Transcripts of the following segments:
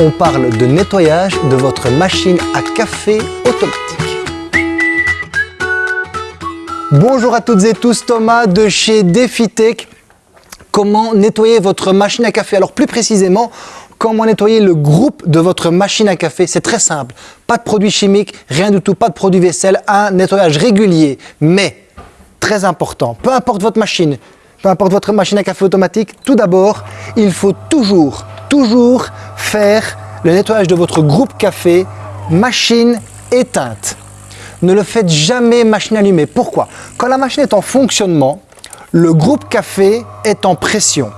on parle de nettoyage de votre machine à café automatique. Bonjour à toutes et tous, Thomas de chez DefiTech. Comment nettoyer votre machine à café? Alors plus précisément, comment nettoyer le groupe de votre machine à café? C'est très simple, pas de produits chimiques, rien du tout, pas de produits vaisselle, un nettoyage régulier. Mais, très important, peu importe votre machine, peu importe votre machine à café automatique, tout d'abord, il faut toujours, toujours faire le nettoyage de votre groupe café machine éteinte. Ne le faites jamais machine allumée. Pourquoi? Quand la machine est en fonctionnement, le groupe café est en pression.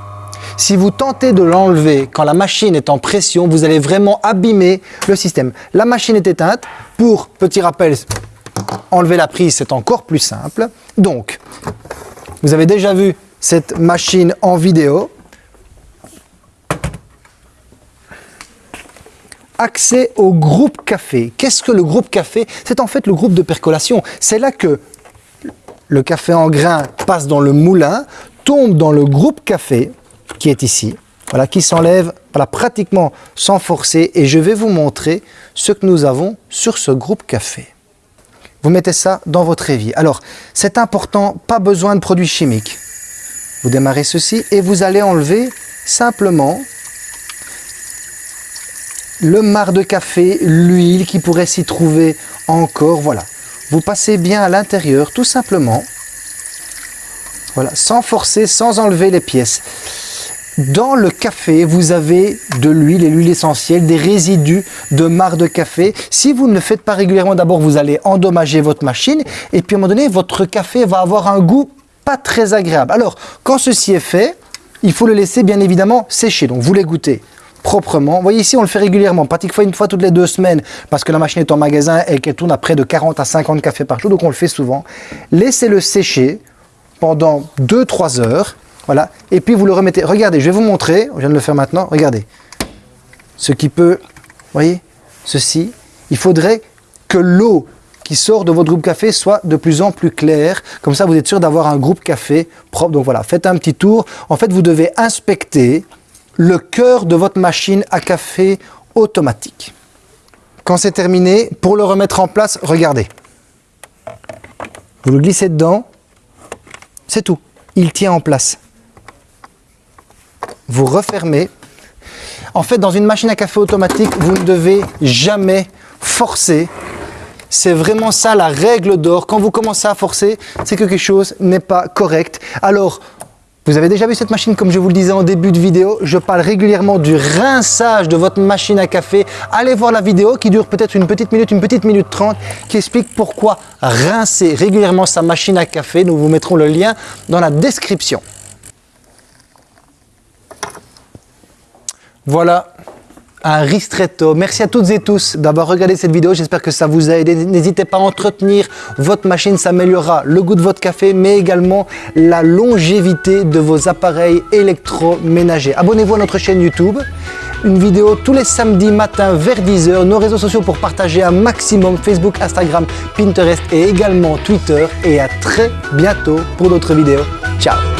Si vous tentez de l'enlever quand la machine est en pression, vous allez vraiment abîmer le système. La machine est éteinte. Pour, petit rappel, enlever la prise, c'est encore plus simple. Donc, vous avez déjà vu cette machine en vidéo. Accès au groupe café. Qu'est-ce que le groupe café? C'est en fait le groupe de percolation. C'est là que le café en grain passe dans le moulin, tombe dans le groupe café, qui est ici, voilà, qui s'enlève voilà, pratiquement sans forcer. Et je vais vous montrer ce que nous avons sur ce groupe café. Vous mettez ça dans votre évier. Alors, c'est important, pas besoin de produits chimiques. Vous démarrez ceci et vous allez enlever simplement le marc de café, l'huile qui pourrait s'y trouver encore, voilà. Vous passez bien à l'intérieur, tout simplement. Voilà, sans forcer, sans enlever les pièces. Dans le café, vous avez de l'huile et l'huile essentielle, des résidus de marc de café. Si vous ne le faites pas régulièrement, d'abord vous allez endommager votre machine et puis à un moment donné, votre café va avoir un goût pas très agréable. Alors, quand ceci est fait, il faut le laisser bien évidemment sécher. Donc vous les goûtez proprement. Vous voyez ici, on le fait régulièrement, pratiquement une fois toutes les deux semaines, parce que la machine est en magasin et qu'elle tourne à près de 40 à 50 cafés par jour, donc on le fait souvent. Laissez-le sécher pendant 2-3 heures, voilà, et puis vous le remettez. Regardez, je vais vous montrer, je viens de le faire maintenant, regardez. Ce qui peut, vous voyez, ceci, il faudrait que l'eau qui sort de votre groupe café soit de plus en plus claire. Comme ça, vous êtes sûr d'avoir un groupe café propre. Donc voilà, faites un petit tour. En fait, vous devez inspecter le cœur de votre machine à café automatique. Quand c'est terminé, pour le remettre en place, regardez. Vous le glissez dedans, c'est tout. Il tient en place. Vous refermez. En fait, dans une machine à café automatique, vous ne devez jamais forcer. C'est vraiment ça la règle d'or. Quand vous commencez à forcer, c'est que quelque chose n'est pas correct. Alors, vous avez déjà vu cette machine comme je vous le disais en début de vidéo, je parle régulièrement du rinçage de votre machine à café. Allez voir la vidéo qui dure peut-être une petite minute, une petite minute trente, qui explique pourquoi rincer régulièrement sa machine à café. Nous vous mettrons le lien dans la description. Voilà, un ristretto. Merci à toutes et tous d'avoir regardé cette vidéo. J'espère que ça vous a aidé. N'hésitez pas à entretenir votre machine. Ça améliorera le goût de votre café, mais également la longévité de vos appareils électroménagers. Abonnez-vous à notre chaîne YouTube. Une vidéo tous les samedis matin vers 10h. Nos réseaux sociaux pour partager un maximum. Facebook, Instagram, Pinterest et également Twitter. Et à très bientôt pour d'autres vidéos. Ciao